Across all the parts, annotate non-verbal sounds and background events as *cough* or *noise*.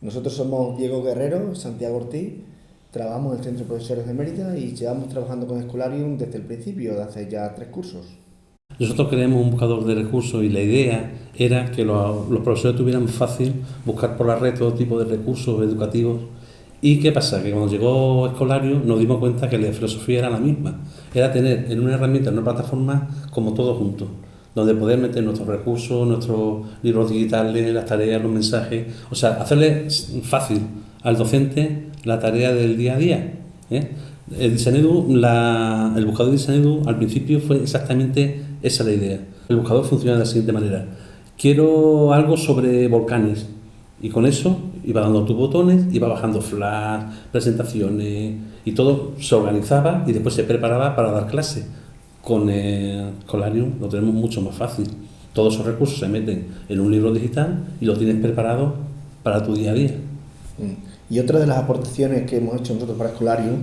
Nosotros somos Diego Guerrero, Santiago Ortiz, trabajamos en el Centro de Profesores de Mérida y llevamos trabajando con Escolarium desde el principio, de hace ya tres cursos. Nosotros creemos un buscador de recursos y la idea era que los, profesores tuvieran fácil buscar por la red todo tipo de recursos educativos. ¿Y qué pasa? Que cuando llegó Escolario nos dimos cuenta que la filosofía era la misma. Era tener en una herramienta, en una plataforma, como todo junto donde poder meter nuestros recursos, nuestros libros digitales, las tareas, los mensajes, o sea, hacerle fácil al docente la tarea del día a día. ¿eh? El, el buscador de Disanedu al principio fue exactamente esa la idea. El buscador funciona de la siguiente manera. Quiero algo sobre volcanes y con eso iba dando tus botones, iba bajando flash, presentaciones y todo se organizaba y después se preparaba para dar clase con Colarium lo tenemos mucho más fácil. Todos esos recursos se meten en un libro digital y lo tienes preparado para tu día a día. Mm. Y otra de las aportaciones que hemos hecho nosotros para Escolarium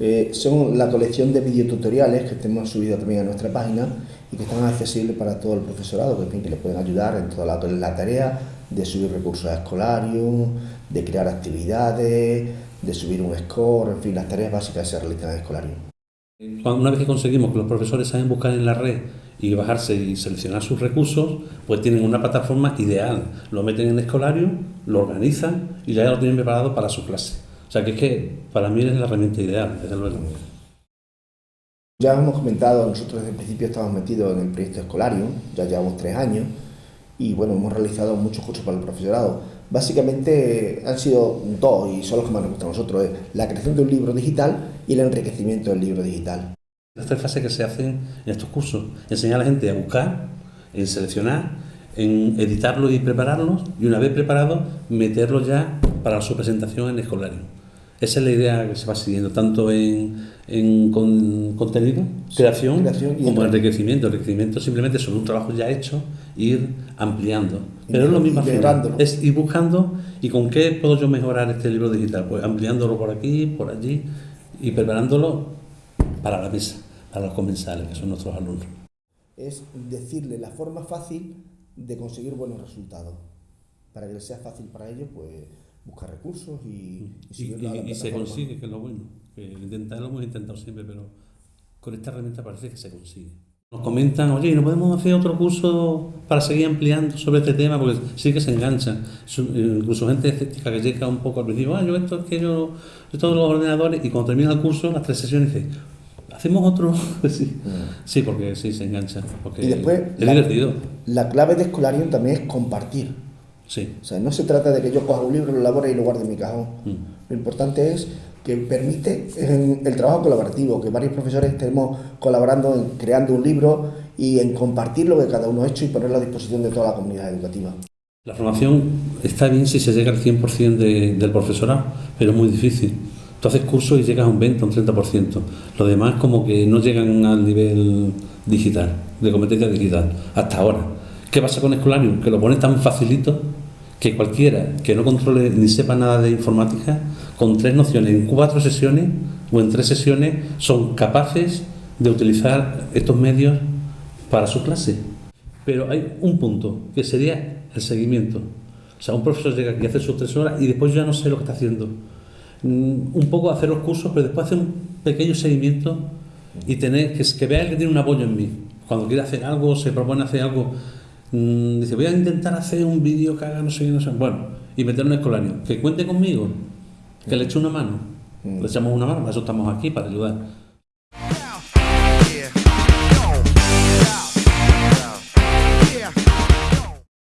eh, son la colección de videotutoriales que hemos subido también a nuestra página y que están accesibles para todo el profesorado, que, en que les pueden ayudar en toda la, la tarea de subir recursos a Escolarium, de crear actividades, de subir un score, en fin, las tareas básicas se realizan en Escolarium. Una vez que conseguimos que los profesores saben buscar en la red y bajarse y seleccionar sus recursos, pues tienen una plataforma ideal. Lo meten en escolario, lo organizan y ya lo tienen preparado para su clase. O sea que es que para mí es la herramienta ideal, desde luego. Ya hemos comentado, nosotros desde el principio estamos metidos en el proyecto escolario, ya llevamos tres años, y bueno, hemos realizado muchos cursos para el profesorado. Básicamente han sido dos y son los que más nos gustan a nosotros, la creación de un libro digital y el enriquecimiento del libro digital. Las tres fases que se hacen en estos cursos, enseñar a la gente a buscar, en seleccionar, en editarlo y prepararlos y una vez preparado meterlo ya para su presentación en escolario. Esa es la idea que se va siguiendo, tanto en, en contenido, creación, como en enriquecimiento. Enriquecimiento simplemente son un trabajo ya hecho, ir ampliando. Pero es lo mismo es ir buscando y con qué puedo yo mejorar este libro digital. Pues ampliándolo por aquí, por allí y preparándolo para la mesa, para los comensales, que son nuestros alumnos. Es decirle la forma fácil de conseguir buenos resultados. Para que sea fácil para ellos, pues buscar recursos y, y, se consigue, que es lo bueno. Que intentarlo hemos intentado siempre, pero con esta herramienta parece que se consigue. Nos comentan, oye, ¿no podemos hacer otro curso para seguir ampliando sobre este tema? Porque sí que se enganchan. Incluso gente escéptica que llega un poco al principio, ah, yo esto es que yo, yo todos los ordenadores, y cuando termina el curso, las tres sesiones, dice, ¿hacemos otro? *laughs* sí. Mm. sí, porque sí se engancha. Porque y después, es divertido. La clave de Escolarium también es compartir. Sí. O sea, no se trata de que yo coja un libro, lo elabore y lo guarde en mi cajón. Mm. Lo importante es que permite el trabajo colaborativo, que varios profesores estemos colaborando en creando un libro y en compartir lo que cada uno ha hecho y ponerlo a disposición de toda la comunidad educativa. La formación está bien si se llega al 100% del profesorado, pero es muy difícil. Tú haces cursos y llegas a un 20 o un 30%. Los demás como que no llegan al nivel digital, de competencia digital, hasta ahora. ¿Qué pasa con Escolarium? Que lo pone tan facilito que cualquiera que no controle ni sepa nada de informática, con tres nociones, en cuatro sesiones o en tres sesiones, son capaces de utilizar estos medios para su clase. Pero hay un punto, que sería el seguimiento. O sea, un profesor llega aquí a hacer sus tres horas y después ya no sé lo que está haciendo. Mm, un poco hacer los cursos, pero después hacer un pequeño seguimiento y tener que, que vea que tiene un apoyo en mí. Cuando quiere hacer algo, se propone hacer algo, Mm, dice, voy a intentar hacer un vídeo que haga no sé qué, no sé. Bueno, y meter un escolario. Que cuente conmigo, que le eche una mano. Mm. Le echamos una mano, para eso estamos aquí, para ayudar.